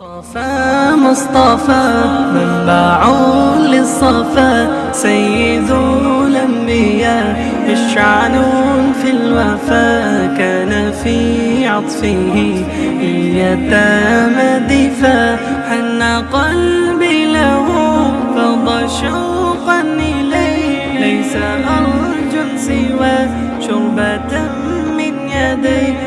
مصطفى مصطفى منبع للصفا سيد الأنبياء إشعان في الوفا كان في عطفه يتامى دفا حن قلبي له فضى شوقا إليه. ليس أرجو سوى شربة من يديه.